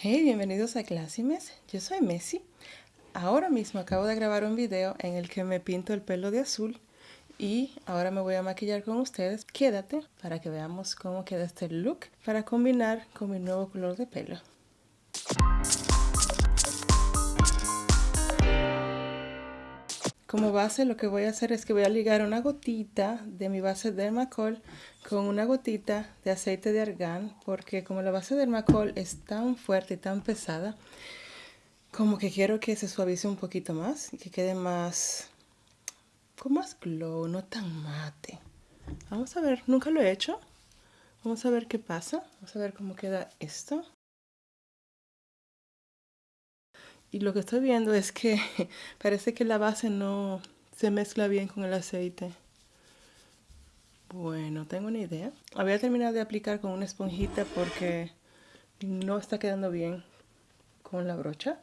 Hey, bienvenidos a Clásimes. Yo soy Messi. Ahora mismo acabo de grabar un video en el que me pinto el pelo de azul y ahora me voy a maquillar con ustedes. Quédate para que veamos cómo queda este look para combinar con mi nuevo color de pelo. Como base lo que voy a hacer es que voy a ligar una gotita de mi base Dermacol con una gotita de aceite de argán porque como la base Dermacol es tan fuerte y tan pesada como que quiero que se suavice un poquito más y que quede más con más glow, no tan mate. Vamos a ver, nunca lo he hecho. Vamos a ver qué pasa. Vamos a ver cómo queda esto. Y lo que estoy viendo es que parece que la base no se mezcla bien con el aceite. Bueno, tengo una idea. Voy a terminar de aplicar con una esponjita porque no está quedando bien con la brocha.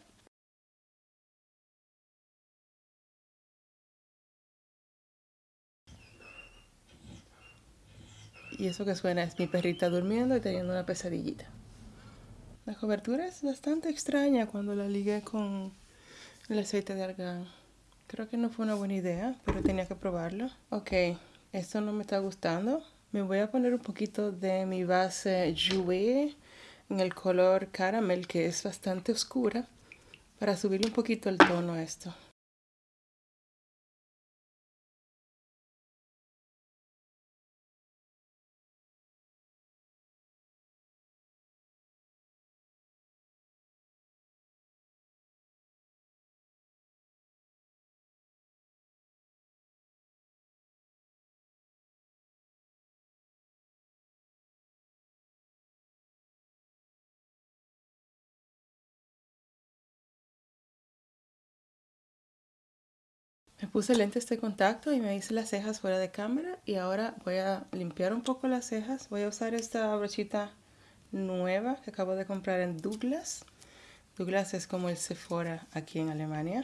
Y eso que suena es mi perrita durmiendo y teniendo una pesadillita. La cobertura es bastante extraña cuando la ligué con el aceite de argán. Creo que no fue una buena idea, pero tenía que probarlo. Ok, esto no me está gustando. Me voy a poner un poquito de mi base Jouer en el color caramel, que es bastante oscura, para subirle un poquito el tono a esto. Me puse lentes de contacto y me hice las cejas fuera de cámara y ahora voy a limpiar un poco las cejas. Voy a usar esta brochita nueva que acabo de comprar en Douglas. Douglas es como el Sephora aquí en Alemania.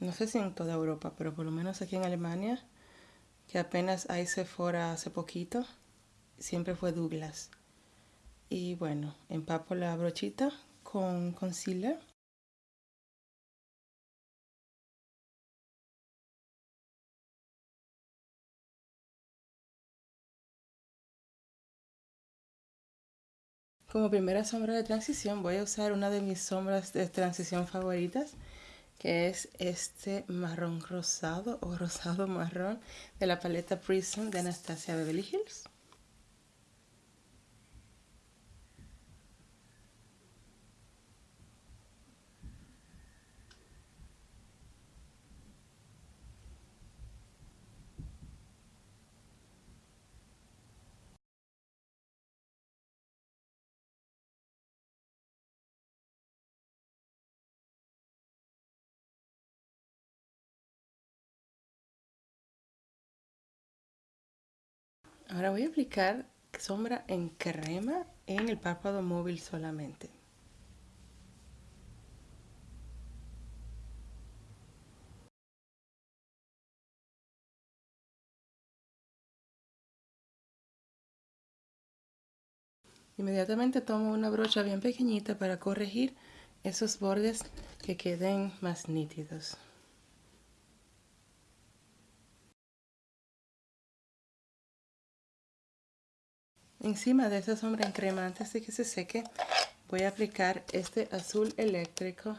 No sé si en toda Europa, pero por lo menos aquí en Alemania, que apenas hay Sephora hace poquito, siempre fue Douglas. Y bueno, empapo la brochita con concealer Como primera sombra de transición voy a usar una de mis sombras de transición favoritas que es este marrón rosado o rosado marrón de la paleta Prism de Anastasia Beverly Hills. Ahora voy a aplicar sombra en crema en el párpado móvil solamente. Inmediatamente tomo una brocha bien pequeñita para corregir esos bordes que queden más nítidos. Encima de esa sombra en crema, antes de que se seque, voy a aplicar este azul eléctrico.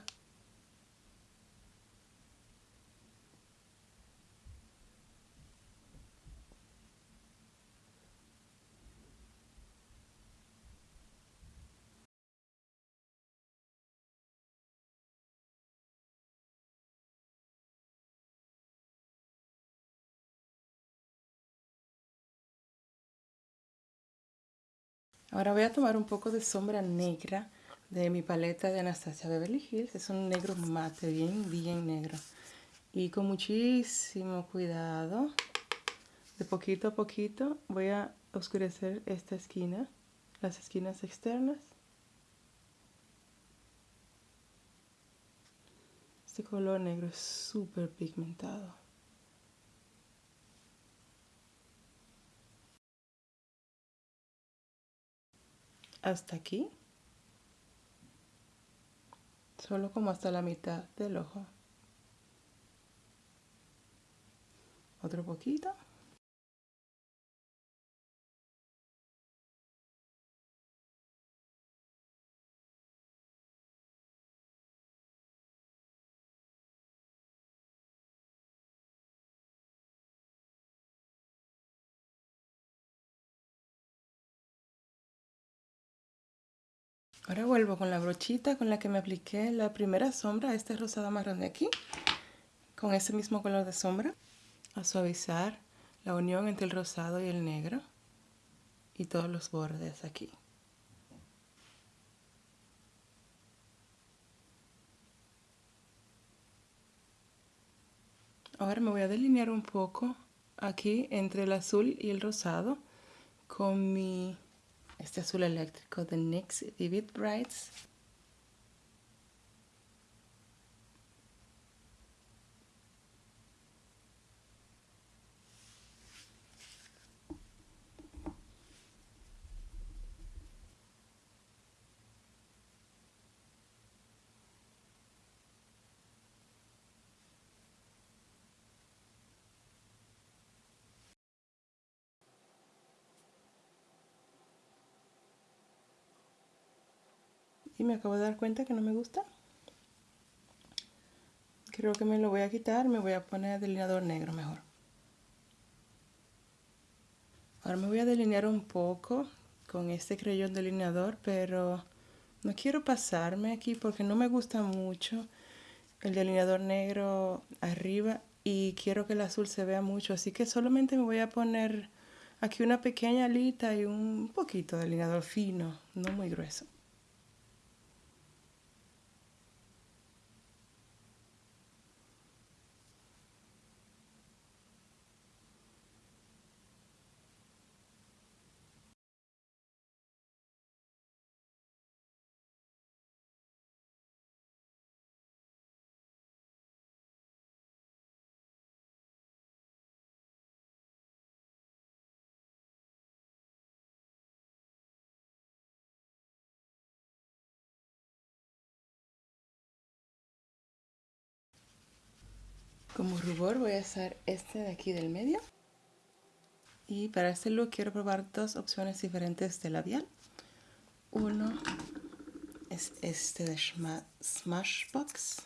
Ahora voy a tomar un poco de sombra negra de mi paleta de Anastasia Beverly Hills. Es un negro mate, bien, bien negro. Y con muchísimo cuidado, de poquito a poquito, voy a oscurecer esta esquina, las esquinas externas. Este color negro es súper pigmentado. hasta aquí. Solo como hasta la mitad del ojo. Otro poquito. Ahora vuelvo con la brochita con la que me apliqué la primera sombra, este rosado marrón de aquí, con ese mismo color de sombra, a suavizar la unión entre el rosado y el negro y todos los bordes aquí. Ahora me voy a delinear un poco aquí entre el azul y el rosado con mi este azul eléctrico de NYX Vivid Brights. Y me acabo de dar cuenta que no me gusta. Creo que me lo voy a quitar me voy a poner delineador negro mejor. Ahora me voy a delinear un poco con este creyón delineador pero no quiero pasarme aquí porque no me gusta mucho el delineador negro arriba y quiero que el azul se vea mucho. Así que solamente me voy a poner aquí una pequeña alita y un poquito de delineador fino no muy grueso Como rubor voy a usar este de aquí del medio. Y para este look quiero probar dos opciones diferentes de labial. Uno es este de Smashbox.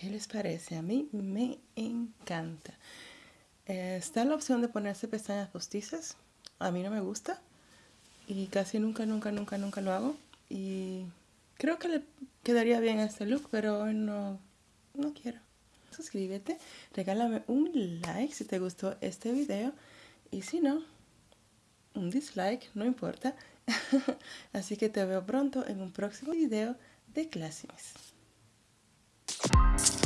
¿Qué les parece? A mí me encanta. Eh, está la opción de ponerse pestañas postizas. A mí no me gusta. Y casi nunca, nunca, nunca, nunca lo hago. Y creo que le quedaría bien a este look, pero no, no quiero. Suscríbete, regálame un like si te gustó este video. Y si no, un dislike, no importa. Así que te veo pronto en un próximo video de Classimis. You.